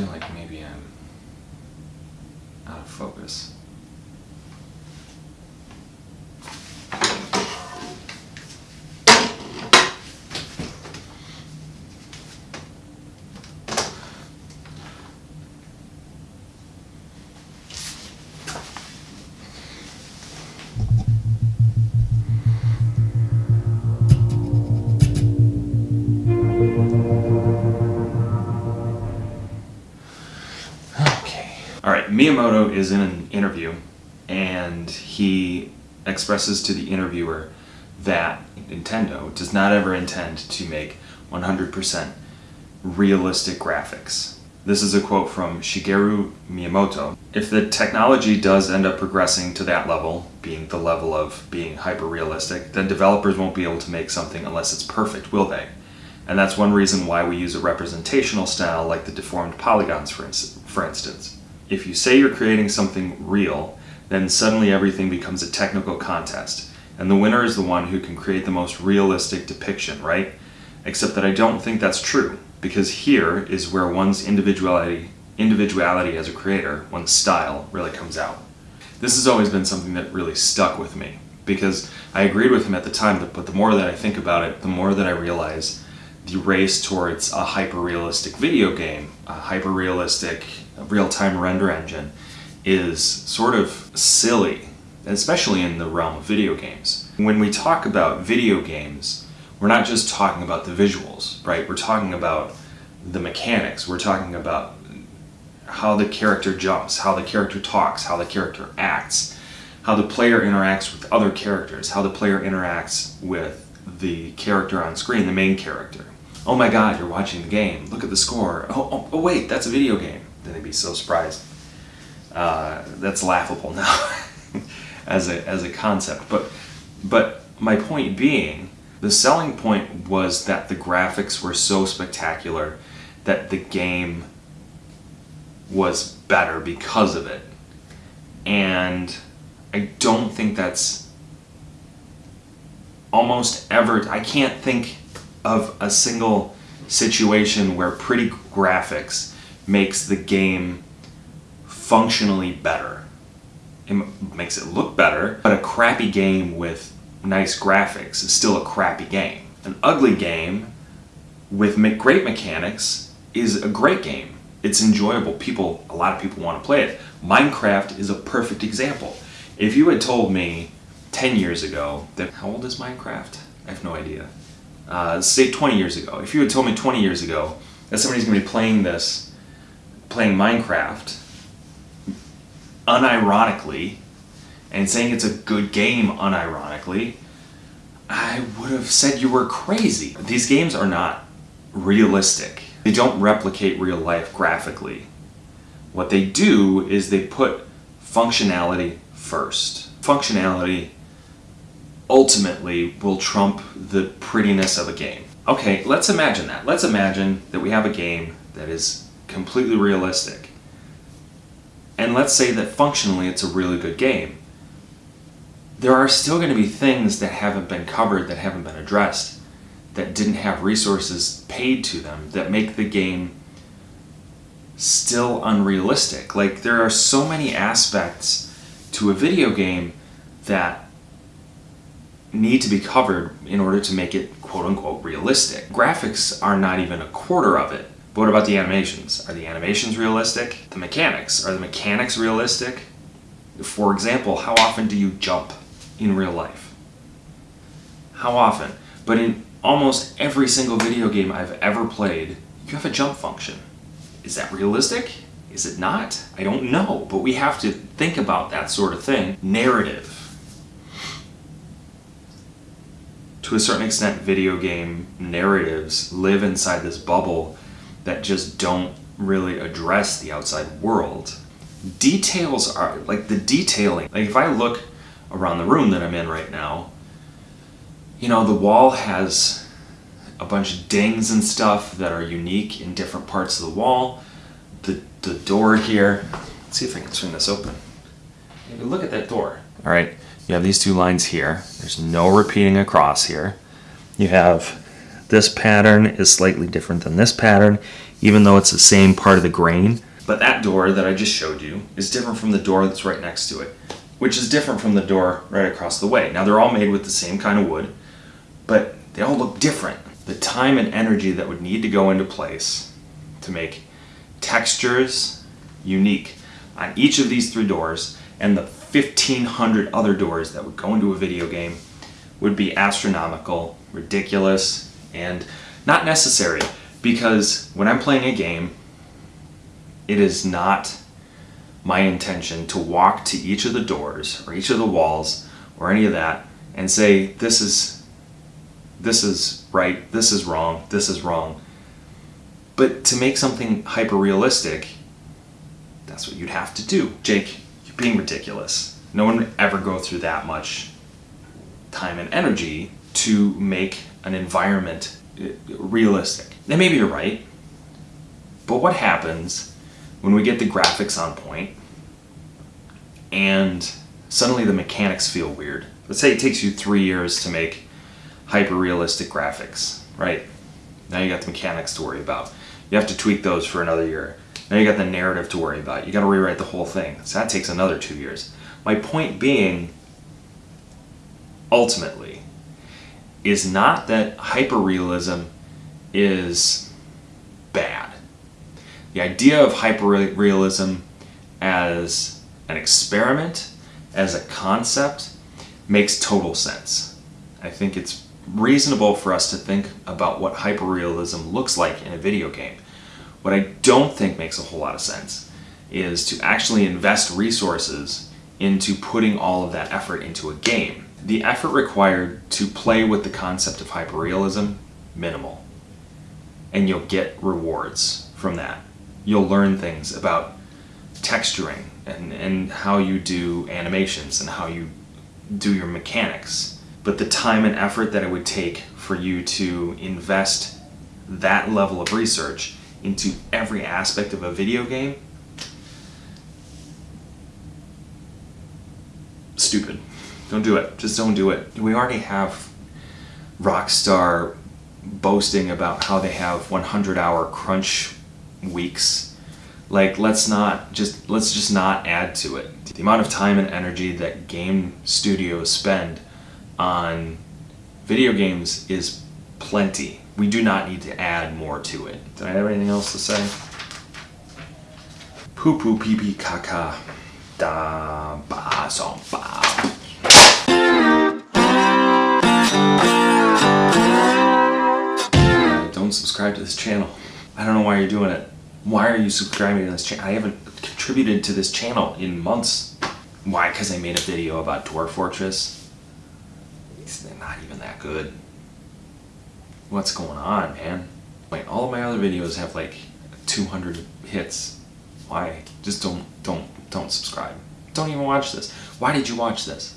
feel like maybe I'm out of focus. Miyamoto is in an interview, and he expresses to the interviewer that Nintendo does not ever intend to make 100% realistic graphics. This is a quote from Shigeru Miyamoto. If the technology does end up progressing to that level, being the level of being hyper realistic, then developers won't be able to make something unless it's perfect, will they? And that's one reason why we use a representational style like the deformed polygons, for, ins- for instance. If you say you're creating something real, then suddenly everything becomes a technical contest. And the winner is the one who can create the most realistic depiction, right? Except that I don't think that's true, because here is where one's individuality, individuality as a creator, one's style, really comes out. This has always been something that really stuck with me, because I agreed with him at the time, but the more that I think about it, the more that I realize the race towards a hyper-realistic video game, a hyper-realistic real-time render engine, is sort of silly, especially in the realm of video games. When we talk about video games, we're not just talking about the visuals, right? We're talking about the mechanics. We're talking about how the character jumps, how the character talks, how the character acts, how the player interacts with other characters, how the player interacts with the character on screen, the main character. Oh my god, you're watching the game. Look at the score. Oh, oh, oh wait, that's a video game. Then they'd be so surprised. Uh, that's laughable now as a as a concept. But but my point being, the selling point was that the graphics were so spectacular that the game was better because of it. And I don't think that's almost ever I can't think of a single situation where pretty graphics makes the game functionally better. It makes it look better, but a crappy game with nice graphics is still a crappy game. An ugly game with great mechanics is a great game. It's enjoyable. People, a lot of people want to play it. Minecraft is a perfect example. If you had told me 10 years ago that, how old is Minecraft? I have no idea. Uh, say 20 years ago. If you had told me 20 years ago that somebody's going to be playing this, playing Minecraft, unironically, and saying it's a good game unironically, I would have said you were crazy. These games are not realistic. They don't replicate real life graphically. What they do is they put functionality first. Functionality ultimately will trump the prettiness of a game. Okay, let's imagine that. Let's imagine that we have a game that is completely realistic. And let's say that functionally it's a really good game. There are still going to be things that haven't been covered, that haven't been addressed, that didn't have resources paid to them, that make the game still unrealistic. Like, there are so many aspects to a video game that need to be covered in order to make it quote unquote realistic. Graphics are not even a quarter of it. But what about the animations? Are the animations realistic? The mechanics, are the mechanics realistic? For example, how often do you jump in real life? How often? But in almost every single video game I've ever played, you have a jump function. Is that realistic? Is it not? I don't know, but we have to think about that sort of thing. Narrative to a certain extent, video game narratives live inside this bubble that just don't really address the outside world. Details are like the detailing. Like if I look around the room that I'm in right now, you know, the wall has a bunch of dings and stuff that are unique in different parts of the wall. The, the door here, let's see if I can swing this open. Maybe look at that door. All right, you have these two lines here. There's no repeating across here. You have this pattern is slightly different than this pattern, even though it's the same part of the grain. But that door that I just showed you is different from the door that's right next to it, which is different from the door right across the way. Now they're all made with the same kind of wood, but they all look different. The time and energy that would need to go into place to make textures unique on each of these three doors and the 1500 other doors that would go into a video game would be astronomical, ridiculous, and not necessary because when I'm playing a game, it is not my intention to walk to each of the doors or each of the walls or any of that and say this is this is right, this is wrong, this is wrong. But to make something hyper realistic, that's what you'd have to do. Jake, being ridiculous. No one would ever go through that much time and energy to make an environment uh, realistic. And maybe you're right, but what happens when we get the graphics on point and suddenly the mechanics feel weird? Let's say it takes you three years to make hyper realistic graphics, right? Now you got the mechanics to worry about. You have to tweak those for another year. Now you got the narrative to worry about. You got to rewrite the whole thing. So that takes another two years. My point being, ultimately, is not that hyperrealism is bad. The idea of hyperrealism as an experiment, as a concept, makes total sense. I think it's reasonable for us to think about what hyperrealism looks like in a video game. What I don't think makes a whole lot of sense is to actually invest resources into putting all of that effort into a game. The effort required to play with the concept of hyperrealism, minimal. And you'll get rewards from that. You'll learn things about texturing and, and how you do animations and how you do your mechanics but the time and effort that it would take for you to invest that level of research into every aspect of a video game stupid. Don't do it. Just don't do it. We already have rockstar boasting about how they have 100 hour crunch weeks. Like let's not just let's just not add to it. The amount of time and energy that game studios spend on video games is plenty. We do not need to add more to it. Did I have anything else to say? Poo poo pee pee caca da ba song ba. Don't subscribe to this channel. I don't know why you're doing it. Why are you subscribing to this channel? I haven't contributed to this channel in months. Why? Because I made a video about Dwarf Fortress they're not even that good. What's going on, man? Like all of my other videos have like 200 hits. Why? Just don't, don't, don't subscribe. Don't even watch this. Why did you watch this?